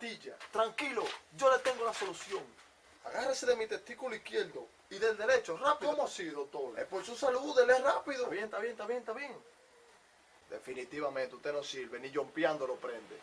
patilla. Tranquilo, yo le tengo la solución. Agárrese de mi testículo izquierdo. Y del derecho, rápido. ¿Cómo así, doctor? Es por su salud, dele rápido. Está bien, está bien, está bien, está bien. Definitivamente usted no sirve, ni jompeando lo prende.